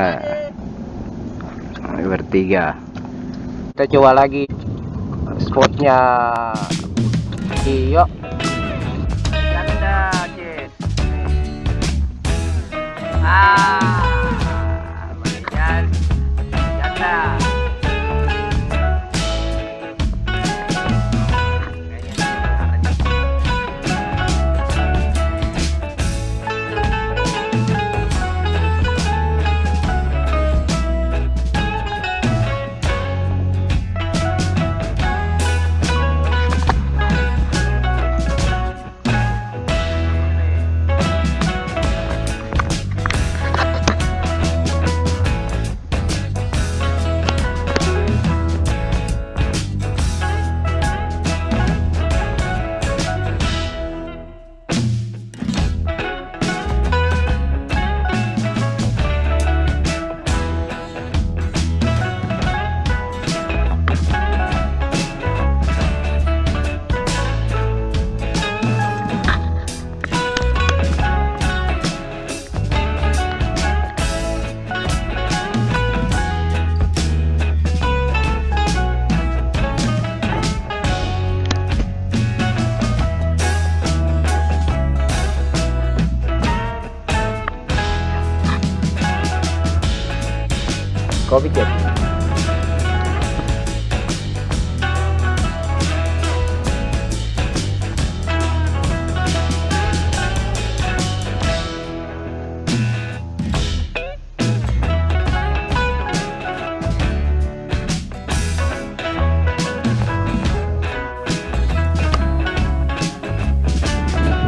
nah, bertiga. Kita coba lagi spotnya. Jess ah có viết dịch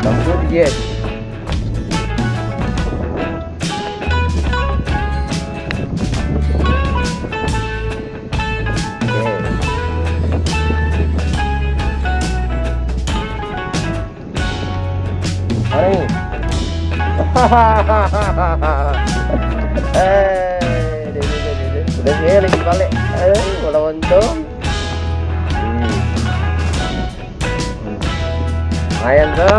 Don't forget. eh, udah dia lagi balik. Eh, bola untung. Hmm. Lumayan tuh.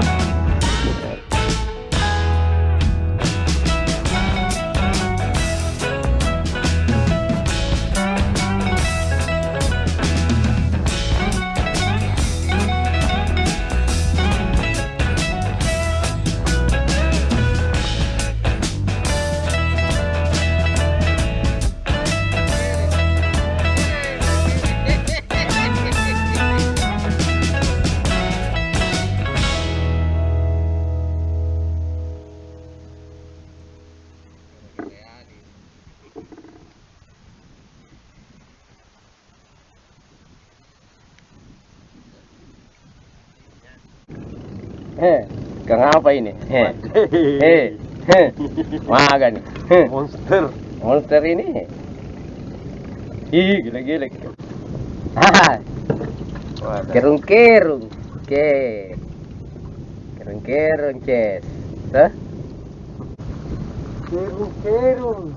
Kang apa ini? Heh, makan. Heh, monster monster ini. Ih, gila-gila. Ah, kerung kerung, ke, kerung kerung, ces. Hah? kerung kerung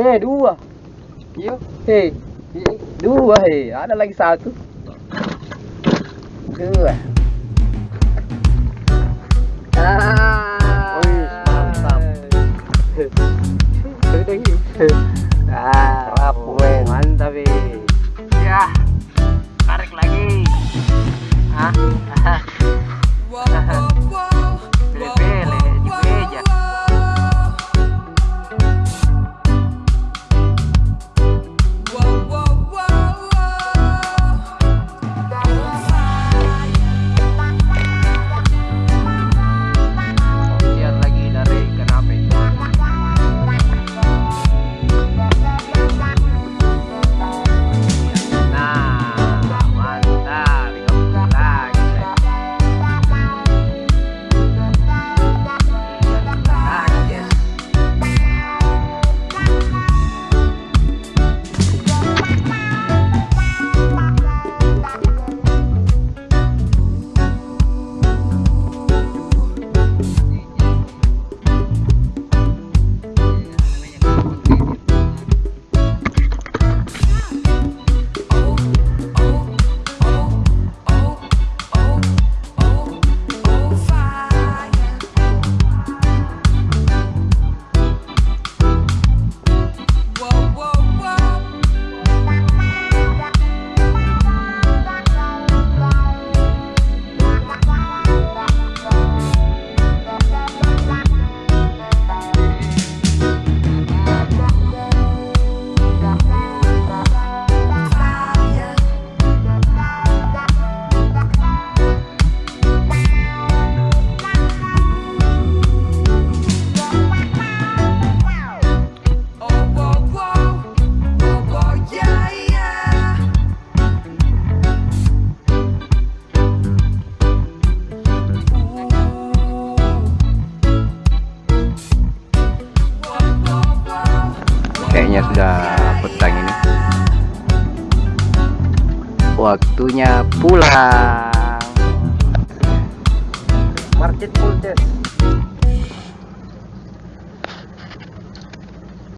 Eh, dua. Iya Hei, dua hei, ada lagi satu. Dua. Ah, Wih, mantap. ah, Waktunya pulang. Market full.